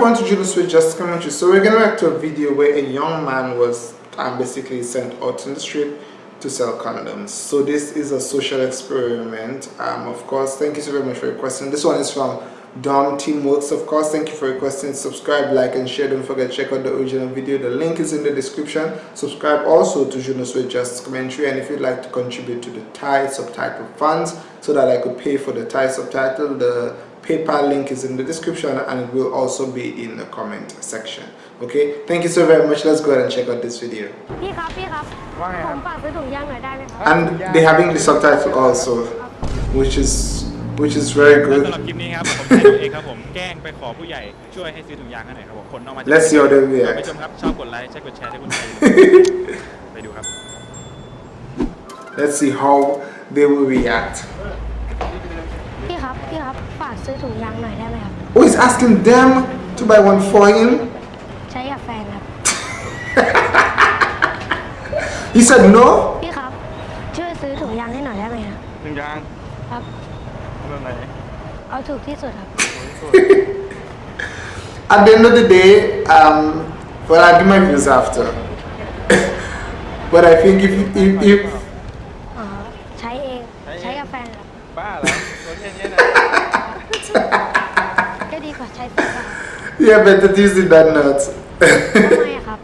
everyone to Juno Switch Just Commentary. So we're going react to a video where a young man was um, basically sent out in the street to sell condoms. So this is a social experiment. Um, of course, thank you so very much for your question. This one is from Dom Teamworks. Of course, thank you for requesting. Subscribe, like, and share. Don't forget check out the original video. The link is in the description. Subscribe also to Juno Switch Just Commentary. And if you'd like to contribute to the Thai subtitle funds so that I could pay for the Thai subtitle, the PayPal link is in the description and it will also be in the comment section. Okay, thank you so very much. Let's go ahead and check out this video. And they have English subtitle also, which is which is very good. Let's see how they react. Let's see how they will react. พี่ครับพี่ครับฝากซื้อถุงยางหน่อยได้ไหมครับ Oh, he's asking them to buy one for him. ใช้กับแฟนครับ He said no. พี่ครับช่วยซื้อถุงยางให้หน่อยได้ไหมครับหนึ่งยางครับแบบไหนเอาถูกที่สุดครับ At the end of the day, um, well, I'll give my views after. but I think if if, if อ๋อใช้เองใช้กับแฟนครับ บ้าเหรอตัวแค่นี้นะก็ดีกว่าใช้แฟนครับ yeah, better using that nut. ทำไมอะครับ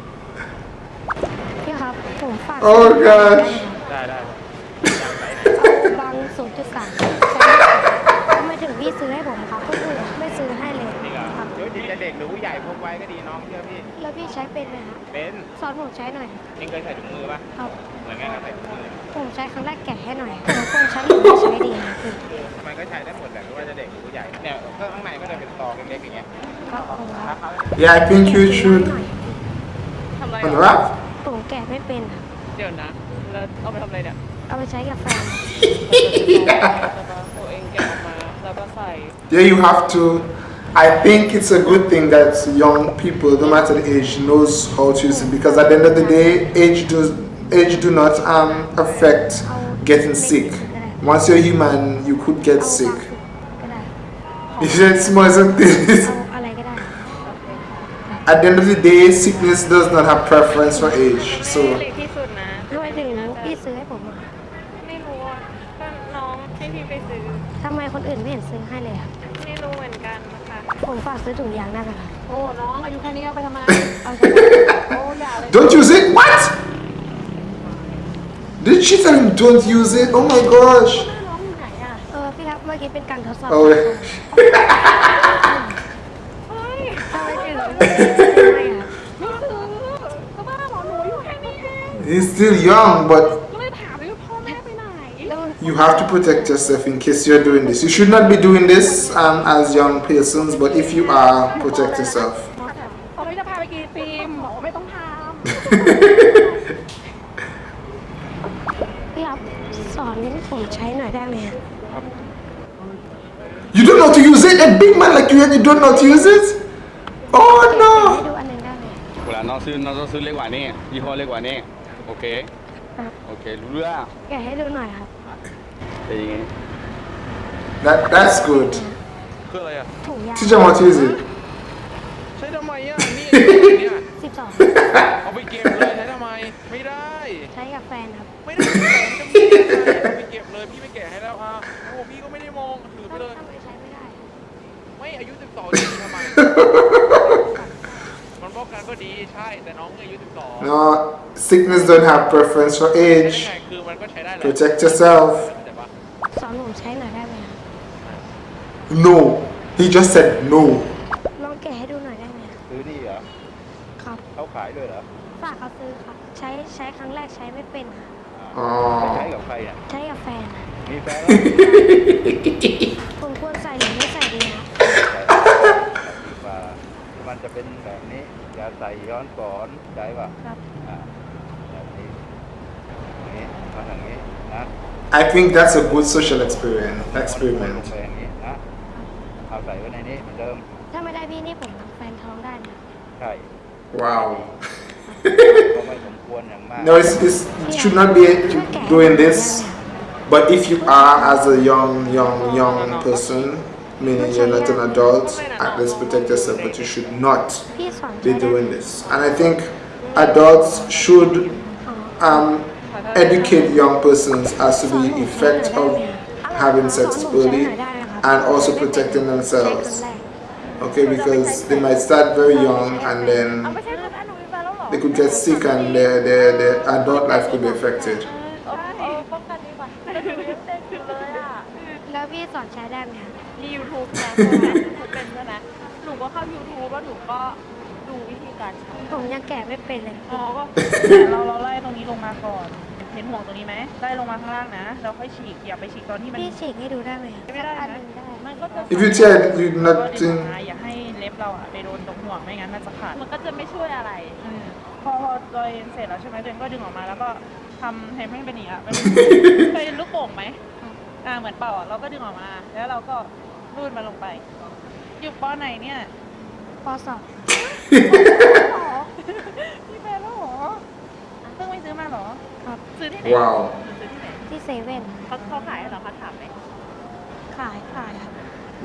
พี่ครับผมฝาก Oh, gosh ได้ได้เอาบางศูนย์จุดสามทำไมถึงพี่ซื้อให้ผมครับก็คือไม่ซื้อให้เลยจริงเหรอครับ เดี๋ยวจริงจะเด็กหรือผู้ใหญ่พกไว้ก็ดีน้องเชื่อพี่ แล้วพี่ใช้เป็นไหมครับเป็นสอนผมใช้หน่อยเองเคยใส่ถุงมือปะครับ เหมือนกันกับใส่ถุงมือผมใช้ครั้งแรกแกะให้หน่อยผมควรใช้หรือไม่ใช้ดีครับพี่มันก็ใช้ได้หมดแหละไม่ว่าจะเด็กหรือผู้ใหญ่เนี่ยก็ข้างในก็จะเป็นซองเล็กๆอย่างเงี้ยครับผมครับ Yeah, I think you should. ทำอะไร On เห the รอ rap? ผมแกะไม่เป็นครับเดี๋ยวนะแล้วเอาไปทำอะไรเนี่ยเอาไปใช้กับแฟนตัวเองแกะออกมาแล้วก็ใส่ Yeah, you have to. I think it's a good thing that young people, no matter the age, knows how to use it because at the end of the day, age does age do not um, affect getting sick. Once you're human, you could เอา get บาง sick. สุดก็ได้ It's more something. เอาอะไรก็ได้ At the end of the day, sickness does not have preference for age. ไม่ So เล็กที่สุดนะ ทำไมถึงพี่ซื้อให้ผมอะ ไม่รู้อ่ะก็น้องให้พี่ไปซื้อ ทำไมคนอื่นไม่เห็นซื้อให้เลยครับ ไม่รู้เหมือนกันนะคะ ผมฝากซื้อถุงยางได้ไหมครับ โอ้ น้องอายุแค่นี้เอาไปทำไม เอาใช้ได้ โอ้อย่าเลย don't use it. What? Did she tell him don't use it? Oh my gosh. น้องอยู่ไหนอ่ะ เออพี่ครับเมื่อกี้เป็นการทดสอบ Oh. เฮ้ย ทำไมถึงไม่ซื้อให้อะ ไม่ซื้อก็บ้าหมอหนูอายู่แค่นี้เอง He's still young, but ก็เลยถามเลยว่าพ่อแม่ไปไหน แล้วมัน you have to protect yourself in case you're doing this. You should not be doing this um, as young persons, but if you are, protect yourself. เขาไม่จะพาไปกินไอติมบอกว่าไม่ต้องท พี่ ผมใช้หน่อยได้ไหมครับ You don't know how to use it? A big man like you and you don't know how to use it? Oh ให้ no! ดูอันหนึงได้ไหม เวลาน้องซื้อน้องต้องซื้อเล็กกว่านี้ยี่ห้อเล็กกว่านี้โอเค ครับ โอเค รู้เรื่อง แกะให้ดูหน่อยครับ เป็นยังไง That, that's good. คืออะไรอ่ะ ถุงยาง Teach them how to use it. ใช้ทำไมอ่ะ นี่เนี่ย สิบสอง เอาไปเก็บเลยใช้ทำไม ไม่ได้ ใช้กับแฟนครับ ไม่ได้ ใช่ แต่น้องอายุ 12 No, sickness don't have preference for ได้ age. ไงคือมันก็ใช้ได้แหละ Protect yourself. แต่ว่า สอนผมใช้หน่อยได้ไหมครับ No. He just said no. ลองแกะให้ดูหน่อยได้ไหมครับ ซื้อนี่เหรอ ครับ เขาขายด้วยเหรอ ฝากเขาซื้อครับ ใช้ใช้ครั้งแรกใช้ไม่เป็นครับ Oh. ใช้กับใครอ่ะ ใช้กับแฟนครับ มีแฟน ผมควรใส่หรือไม่ใส่ดีครับ ว่ามัน ะ จะเป็นแบบนี้ อย่าใส่ย้อนสอนใช่ป่ะ ครับ อ่าแบบนี้อย่างนี้ทำอย่างนี้นะ I think that's a good social experiment. ลง Experiment. ไปอย่างนี้นะ เอาใส่ไว้ในนี้เหมือนเดิม ถ้าไม่ได้พี่นี่ผมแฟนท้องได้นะ ใช่ Wow. ก็ไม่สมควรอย่างมาก No, it's, it's, it should not be doing this. But if you are as a young, young, young person, meaning you're not an adult, let's protect yourself, but you should not be doing this. And I think adults should um, educate young persons as to the effect of having sex early and also protecting themselves. Okay, because they might start very young and then they could get sick and their, their, their adult life could be affected. เออเออป้องกันดีกว่าแต่หนูยังเด็กอยู่เลยอะแล้วพี่สอนใช้ได้ไหมคะมี YouTube นะเป็นใช่ไหมหนูก็เข้า YouTube แล้วหนูก็ดูวิธีการใช้ผมยังแกะไม่เป็นเลย อ๋อก็เราเราไล่ตรงนี้ลงมาก่อน เห็นห่วงตรงนี้ไหมไล่ลงมาข้างล่างนะ เราค่อยฉีกอย่าไปฉีกตอนที่มัน พี่ฉีกให้ดูได้ไหมคะไม่ได้อันหนะนึงได้ มันก็จะ If you tear it, you ก็ดึง nothing. ออกมาอย่าให้เล็บเราอะไปโดนตรงห่วงไม่งั้นมันจะขาด มันก็จะไม่ช่วยอะไรอืมพอพอตัวเองเสร็จแล้วใช่ไหมตัวเองก็ดึงออกมาแล้วก็ทำให้ให้เป็นอย่างนี้อะเป็น เคยเห็นลูกโป่งไหมอ่าเหมือนเป่าอะเราก็ดึงออกมา แล้วเราก็ รูดมันลงไป อยู่ป้อไหนเนี่ยปสองพี่แฟนแล้วเหรอเพิ่งไปซื้อมาเหรอ ครับ ซื้อที่ไหน Wow. ซื้อที่ไหนที่เซเว่นเขาเขาขายเหรอคะถามไหมขายขายครับ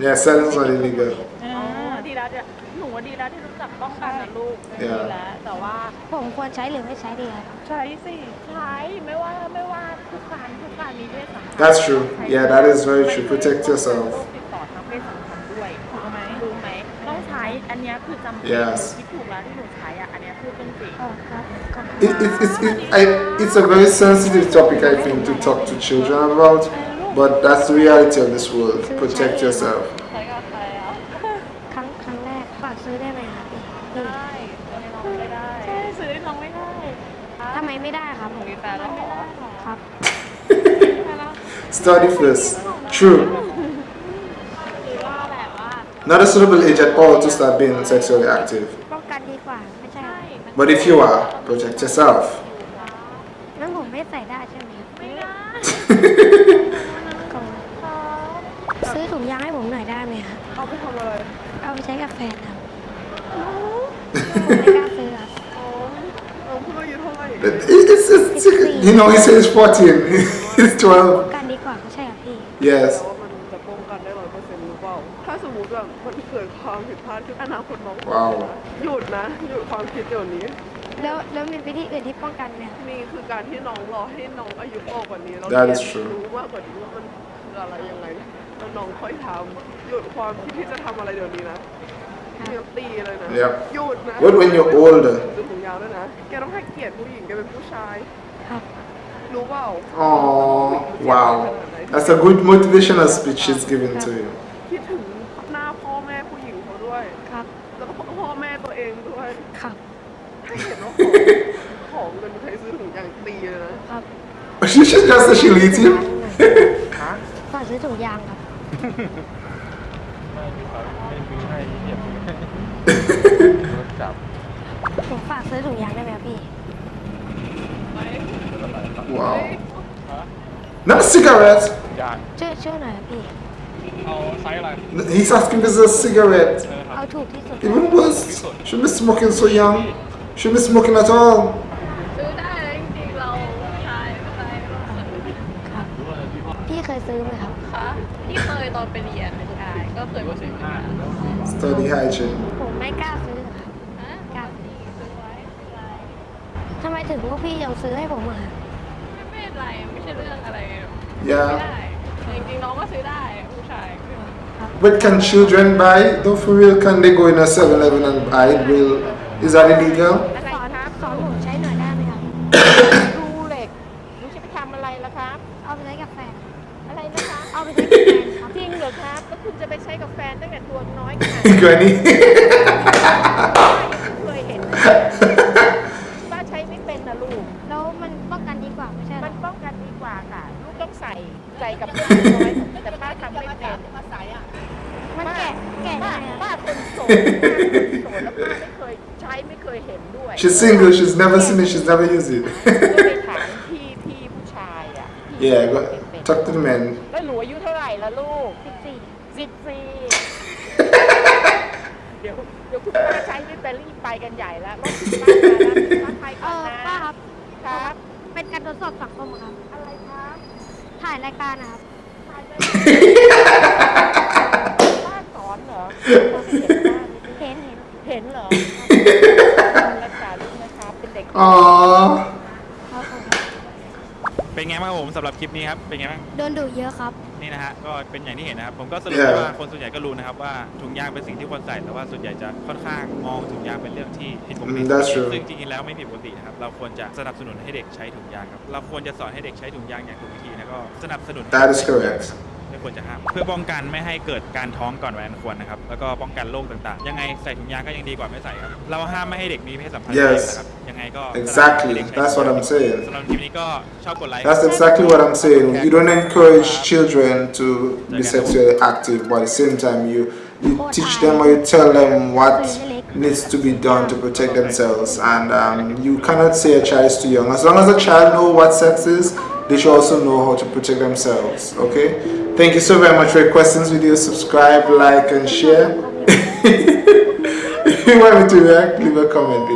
Yeah, selling is not illegal. อ๋อดีแล้วเนี่ยหนูว่าดีแล้วที่รู้จักป้องกันนะลูกเดี๋ยวดีแล้วแต่ว่า ผมควรใช้หรือไม่ใช้ดีครับ ใช้สิใช้ไม่ว่าไม่ว่าทุกการทุกการมีเพศสัมพันธ์ That's true. Yeah, that is very true. Protect yourself. คือจำเป็น Yes คิดถูกแล้วที่หนูใช้อ่ะอันเนี้ยคือเป็นจริง อ๋อครับขอบคุณ It, it, it, it, I, it's a very sensitive topic, I think, to talk to children about, but that's the reality of this world. Protect yourself. ใช้กับใครอ่ะ ครั้งครั้งแรกฝากซื้อได้ไหมครับพี่หรือ ได้ซื้อให้น้องไม่ได้ใช่ซื้อให้น้องไม่ได้ ทำไมไม่ได้ครับผม มีแฟนแล้วเหรอ ครับ Study first. True. Not a suitable age at all to start being sexually active. ป้องกันดีกว่าไม่ใช่ครับ But if you are, protect yourself. งั้นผมไม่ใส่ได้ใช่ไหมครับ ไม่ได้ ขอบคุณซื้อถุงยางให้ผมหน่อยได้ไหมครับ เอาไปทำอะไร เอาไปใช้กับแฟนครับผมไม่กล้าซื้อครับ น้องเพิ่งอายุเท่าไหร่ It- It's, it's, it's, you know, he says 14. He's ป้อง 12. กันดีกว่าไม่ใช่ครับพี่ Yes. ความผิดพลาดขึ้นอนาคตน้อง ว้าว หยุดนะ หยุดความคิดเดี๋ยวนี้ แล้วแล้วมีวิธีอื่นที่ป้องกันไหมครับ นี่คือการที่น้องรอให้น้องอายุโตกว่านี้แล้ว That เรีย is น true. รู้มากกว่านี้ว่ามันคืออะไรยังไงแล้วน้องค่อยทำหยุดความคิดที่จะทำอะไรเดี๋ยวนี้นะเตรียมตีเลยนะ Yep. หยุดนะ What when you're older? ดูถุงยาวด้วยนะ แกต้องให้เกียรติผู้หญิงแกเป็นผู้ชาย ครับ รู้เปล่า Oh, wow. That's a good motivational speech she's giving to you. คิดถึงหน้าพ่อแม่ผู้หญิงเขาด้วย ครับ แล้วก็พ่อแม่ตัวเองด้วย ครับ ถ้าเห็นว่าของของเงินใครซื้อถุงยางตีเลยนะ ครับ She should just say she'll eat him. ฝากซื้อถุงยางครับ ไม่มีครับไม่มีให้เหยียบรถจับผมฝากซื้อถุงยางได้ไหมครับพี่ Wow. Not a cigarette. ยาง ช่วยช่วยหน่อยครับพี่ He's asking this is a cigarette. เอาถูกที่สุด Even worse. Shouldn't be smoking so young. Shouldn't be smoking at all. ซื้อได้จริงๆเราใช้ไม่เป็นไร ครับ พี่เคยซื้อไหมครับ คะที่เคยตอนไปเรียนใช่ก็เคยมาซื้อมา Study hygiene. ผมไม่กล้าซื้อครับกล้าซื้อทำไมถึงพวกพี่ยังซื้อให้ผมอ่ะ ไม่เป็นไรไม่ใช่เรื่องอะไรไม่ Yeah. ได้จริงๆน้องก็ซื้อได้ผู้ชาย But can children buy? Though for real, can they go in a 7-Eleven and buy it? Will is that illegal? อะไรสอนครับสอนผมใช้หน่อยได้ไหมครับดูเหล็กรู้จะไปทำอะไรล่ะครับ เอาไปใช้กับแฟนอะไรนะคะ เอาไปใช้กับแฟนครับจริงเหรอครับแล้วคุณจะไปใช้กับแฟนตั้งแต่ตัวน้อยขนาด Granny. เคยเห็นป้าใช้ไม่เป็นนะลูก แล้วมันป้องกันดีกว่าไม่ใช่เหรมัอนป้องกันดีกว่าค่ะลูก ต้องใส่ใจกับป้าน้อยแต่ป้าทำไม่เป็นมาใส่อะมันแกะแกะยังป้าไงป้าอะคนโสดป้าคนโสดแล้วป้าไม่เคยใช้ไม่เคยเห็นด้วย she's single. She's never seen it. She's never used it. ก็ไปถามพี่พี่ผู้ชายอะพี่ yeah. Go เป็น talk to the men. แล้วหนูอายุเท่าไหร่ละลูกสิบสี่สิบสี่เดี๋ยวเดี๋ยวคุณป้าใช้ไม่เป็นรีบไปกันใหญ่แล้วรถคุณป้ามาแล้วคุณป้าไปเอก่อนอนะป้าครับครับ เป็นการทดสอบสังคมอะครับอะไรครับ ถ่ายรายการนะครับป้าเห็นเห็นเห็นเหรอรักษาลูกนะคะเป็นเด็ก อ๋อครับผม เป็นไงบ้างครับผมสำหรับคลิปนี้ครับเป็นไงบ้างโดนดุเยอะครับ นี่นะฮะก็เป็นอย่างที่เห็นนะครับผมก็สรุป Yeah. ว่าคนส่วนใหญ่ก็รู้นะครับว่าถุงยางเป็นสิ่งที่ควรใส่แต่ว่าส่วนใหญ่จะค่อนข้างมองถุงยางเป็นเรื่องที่ผิดปกติ Mm, that's true. ซึ่งจริงๆแล้วไม่ผิดปกตินะครับเราควรจะสนับสนุนให้เด็กใช้ถุงยางครับเราควรจะสอนให้เด็กใช้ถุงยางอย่างถูกวิธีแล้วก็สนับสนุนให้ That is ใช้ถุงยาง correct. ครับไม่ควรจะห้าม เพื่อป้องกันไม่ให้เกิดการท้องก่อนวัยอันควรนะครับ แล้วก็ป้องกันโรคต่างๆ ยังไงใส่ถุงยางก็ยังดีกว่าไม่ใส่ครับ เราห้ามไม่ให้เด็กมีเพศสัมพันธ์ Yes. นะครับ ยังไงก็ Exactly. สนับสนุนให้เด็กใช้ That's what I'm saying. สำหรับคลิปนี้ก็ชอบกดไลค์ That's exactly what I'm saying. You don't encourage children to be sexually active, but at the same time, you you teach them or you tell them what needs to be done to protect themselves. And um, you cannot say a child is too young. As long as a child knows what sex is, they should also know how to protect themselves. Okay. Thank you so very much for your questions. Video, subscribe, like, and share. if you want me to react, leave a comment below.